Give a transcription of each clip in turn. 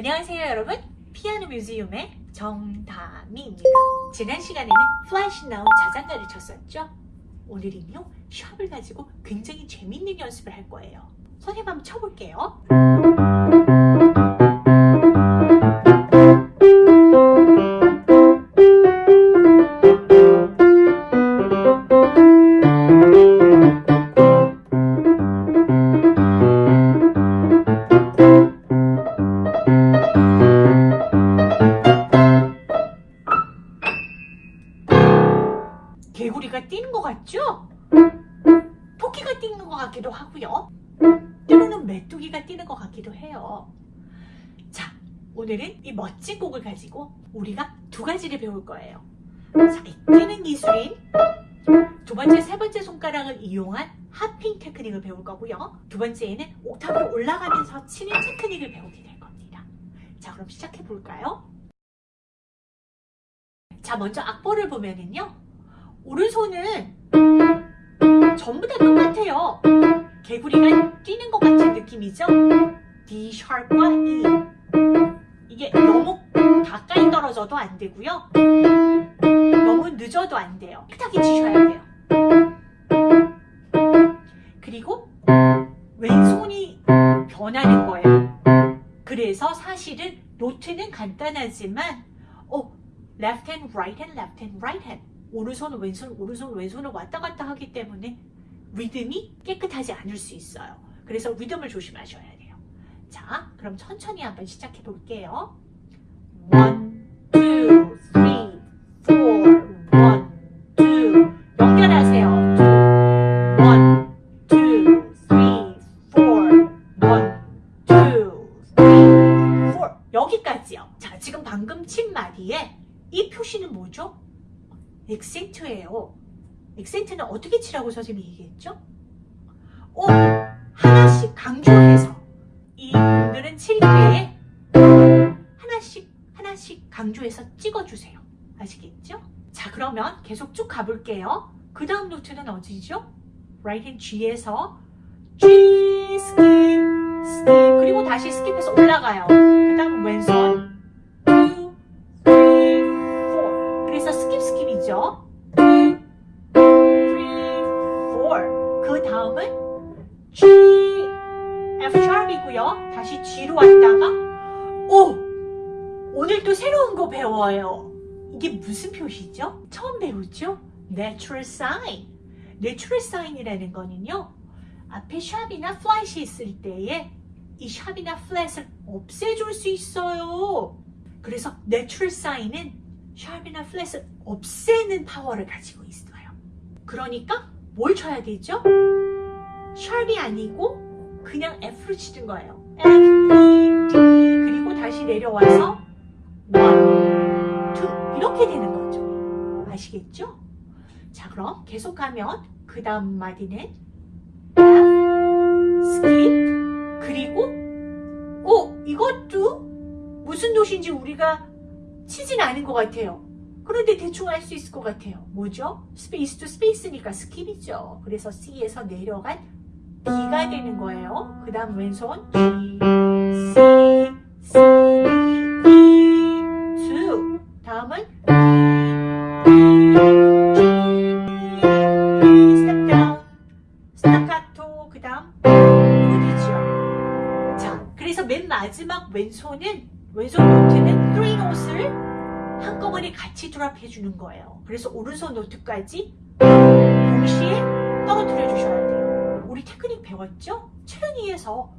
안녕하세요 여러분. 피아노 뮤지엄의 정다미입니다. 지난 시간에는 플랫이 나온 자장가를 쳤었죠. 오늘은요 sharp을 가지고 굉장히 재밌는 연습을 할 거예요. 선생님 한번 쳐볼게요 같기도 하고요. 때로는 메뚜기가 뛰는 것 같기도 해요. 자, 오늘은 이 멋진 곡을 가지고 우리가 두 가지를 배울 거예요. 자, 이 뛰는 기술인 두 번째, 세 번째 손가락을 이용한 하핑 테크닉을 배울 거고요. 두 번째에는 옥타브로 올라가면서 치는 테크닉을 배우게 될 겁니다. 자, 그럼 시작해 볼까요? 자, 먼저 악보를 보면은요. 오른손은 전부 다 똑같아요. 개구리가 뛰는 것 같은 느낌이죠? D 샵과 E. 이게 너무 가까이 떨어져도 안 되고요. 너무 늦어도 안 돼요. 삐딱이 치셔야 돼요. 그리고 왼손이 변하는 거예요. 그래서 사실은 노트는 간단하지만 어, left hand, right hand, left hand, right hand 오른손 왼손 오른손 왼손을 왔다 갔다 하기 때문에 리듬이 깨끗하지 않을 수 있어요. 그래서 리듬을 조심하셔야 돼요. 자, 그럼 천천히 한번 시작해 볼게요. One, 액센트예요. 액센트는 어떻게 치라고 선생님이 얘기했죠? 어, 하나씩 강조해서 이 부분들은 칠 때에 하나씩 하나씩 강조해서 찍어주세요. 아시겠죠? 자 그러면 계속 쭉 가볼게요. 그 다음 note는 어디죠? right hand G에서 G skip skip 그리고 다시 skip해서 올라가요. 그 다음 왼손 다음은 G, F 샵이고요. 다시 G로 왔다가 오! 오늘 또 새로운 거 배워요. 이게 무슨 표시죠? 처음 배우죠? Natural sign. Natural sign이라는 거는요. 앞에 샵이나 플랫이 있을 때에 이 샵이나 플랫을 없애줄 수 있어요. 그래서 Natural sign은 샵이나 플랫을 없애는 파워를 가지고 있어요. 그러니까 뭘 쳐야 되죠? sharp이 아니고 그냥 F를 치는 거예요. F, E, D 그리고 다시 내려와서 1, 2 이렇게 되는 거죠. 아시겠죠? 자 그럼 계속 가면 그 다음 마디는 skip 그리고 어 이것도 무슨 note인지 우리가 치진 않은 것 같아요. 그런데 대충 알 수 있을 것 같아요. 뭐죠? space to space니까 skip이죠. 그래서 C에서 내려간 B가 되는 거예요. 그 다음 왼손 G, C, C, D, E, 2 다음은 D, G, E, step down, 스타카토 그 다음 어디죠? 자, 그래서 맨 마지막 왼손은 왼손 note는 3 note를 한꺼번에 같이 drop해 주는 거예요. 그래서 오른손 note까지 동시에 떨어뜨려 주셔야 돼요. 우리 테크닉 배웠죠? 체르니에서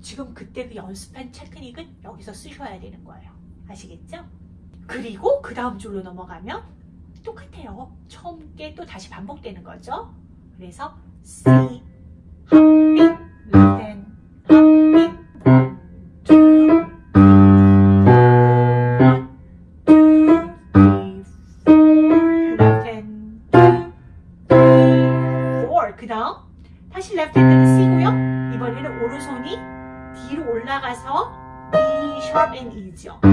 지금 그때 그 연습한 테크닉은 여기서 쓰셔야 되는 거예요. 아시겠죠? 그리고 그 다음 줄로 넘어가면 똑같아요. 처음 게 또 다시 반복되는 거죠. 그래서 C, two, three, four, left hand, two, three, four. 그 다음 다시 left hand는 C고요. 이번에는 오른손이 뒤로 올라가서 E sharp and E죠. 2, 1,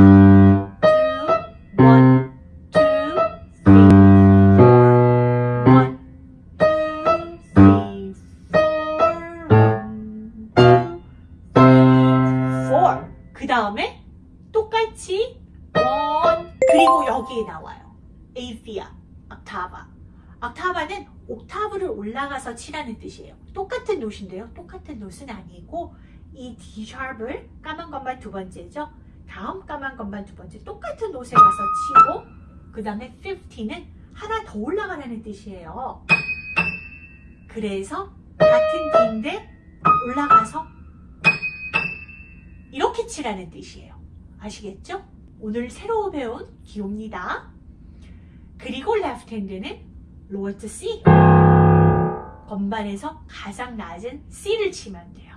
그 다음에 똑같이 one 그리고 여기에 나와요. 8va, octava. octava는 옥타브를 올라가서 치라는 뜻이에요. 똑같은 note인데요. 똑같은 note는 아니고 이 D 샵을 까만 것만 두 번째죠. 다음 까만 것만 두 번째 똑같은 note에 가서 치고 그 다음에 50는 하나 더 올라가라는 뜻이에요. 그래서 같은 D인데 올라가서 이렇게 치라는 뜻이에요. 아시겠죠? 오늘 새로 배운 기호입니다. 그리고 레프트 핸드는 로어트 C 건반에서 가장 낮은 C를 치면 돼요.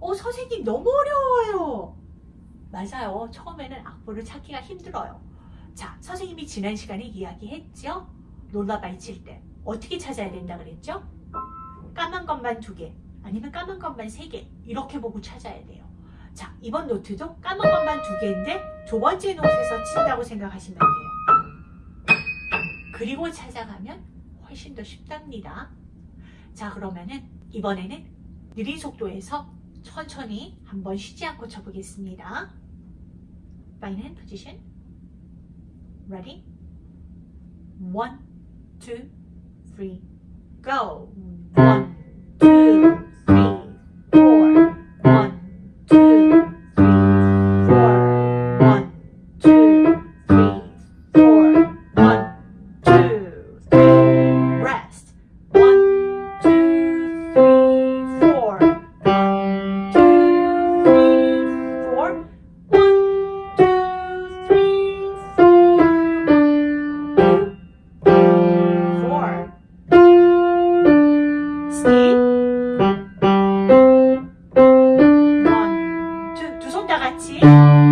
어 선생님 너무 어려워요. 맞아요. 처음에는 악보를 찾기가 힘들어요. 자, 선생님이 지난 시간에 이야기했죠? lullaby 칠 때 어떻게 찾아야 된다 그랬죠? 까만 것만 두 개, 아니면 까만 것만 세개 이렇게 보고 찾아야 돼요. 자, 이번 노트도 까만 것만 두 개인데 두 번째 노트에서 친다고 생각하시면 돼요. 그리고 찾아가면 훨씬 더 쉽답니다. 자, 그러면은 이번에는 느린 속도에서 천천히 한번 쉬지 않고 쳐보겠습니다. Fine hand position. Ready? One, two, three, go. One, préparatifs.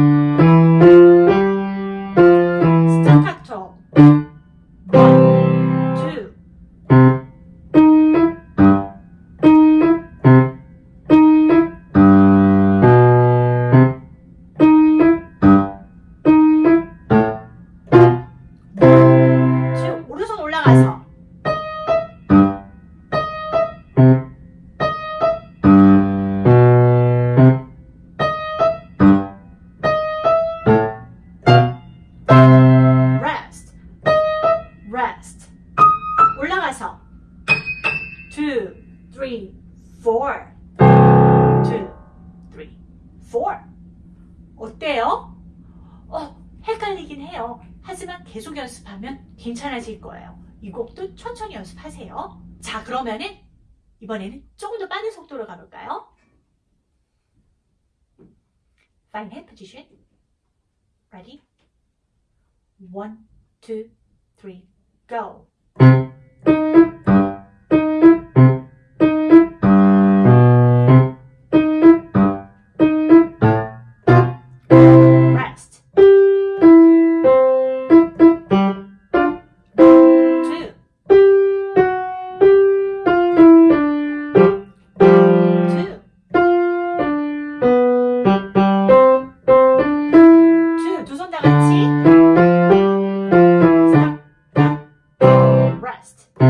헷갈리긴 해요. 하지만 계속 연습하면 괜찮아질 거예요. 이 곡도 천천히 연습하세요. 자, 그러면은 이번에는 조금 더 빠른 속도로 가볼까요? Fine hand position. Ready? One, two, three, go. Rest. Two.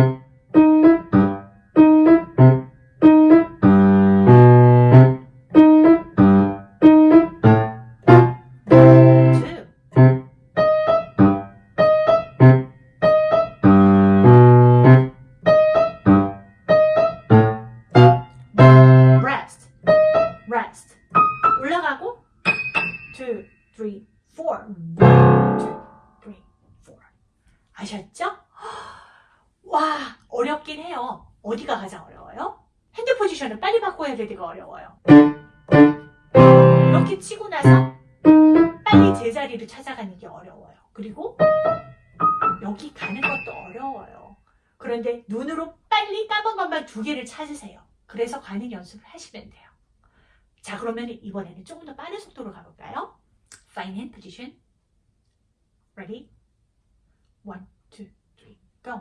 Rest. Rest. 올라가고 two, three, four. One, two, three, four. 아셨죠? 와, 어렵긴 해요. 어디가 가장 어려워요? 핸드 포지션을 빨리 바꿔야 되기가 어려워요. 이렇게 치고 나서 빨리 제자리를 찾아가는 게 어려워요. 그리고 여기 가는 것도 어려워요. 그런데 눈으로 빨리 까만 것만 두 개를 찾으세요. 그래서 가는 연습을 하시면 돼요. 자, 그러면 이번에는 조금 더 빠른 속도로 가볼까요? Fine hand position. Ready? One, two, three, go.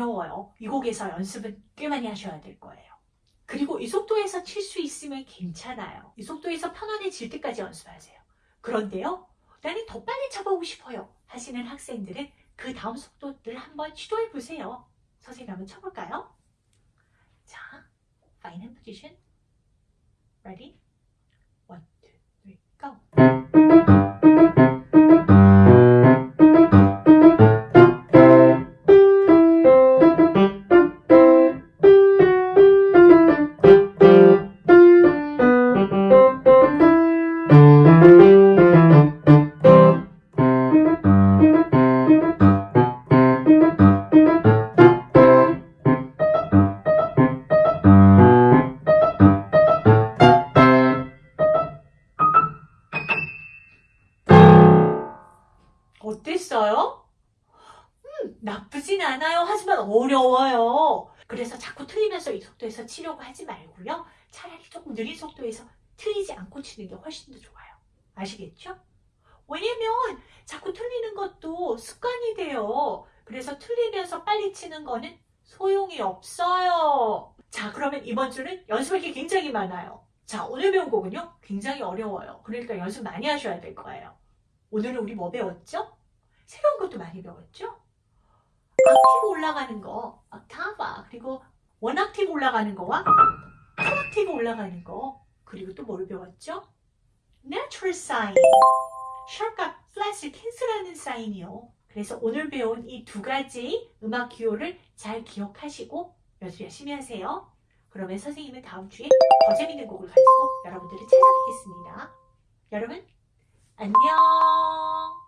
어려워요. 이 곡에서 연습은 꽤 많이 하셔야 될 거예요. 그리고 이 속도에서 칠 수 있으면 괜찮아요. 이 속도에서 편안해질 때까지 연습하세요. 그런데요, 나는 더 빨리 쳐보고 싶어요. 하시는 학생들은 그 다음 속도를 한번 시도해 보세요. 선생님 한번 쳐볼까요? 자, fine hand position. Ready? One, two, three, go. 않아요. 하지만 어려워요. 그래서 자꾸 틀리면서 이 속도에서 치려고 하지 말고요. 차라리 조금 느린 속도에서 틀리지 않고 치는 게 훨씬 더 좋아요. 아시겠죠? 왜냐면 자꾸 틀리는 것도 습관이 돼요. 그래서 틀리면서 빨리 치는 거는 소용이 없어요. 자, 그러면 이번 주는 연습할 게 굉장히 많아요. 자, 오늘 배운 곡은요, 굉장히 어려워요. 그러니까 연습 많이 하셔야 될 거예요. 오늘은 우리 뭐 배웠죠? 새로운 것도 많이 배웠죠? 악티브 올라가는 거, octava, 그리고 one octave 올라가는 거와 two octave 올라가는 거, 그리고 또 뭘 배웠죠? Natural sign, sharp과 flat을 cancel하는 사인이요. 그래서 오늘 배운 이 두 가지 음악 기호를 잘 기억하시고 연습 열심히 하세요. 그러면 선생님은 다음 주에 더 재밌는 곡을 가지고 여러분들을 찾아뵙겠습니다. 여러분, 안녕!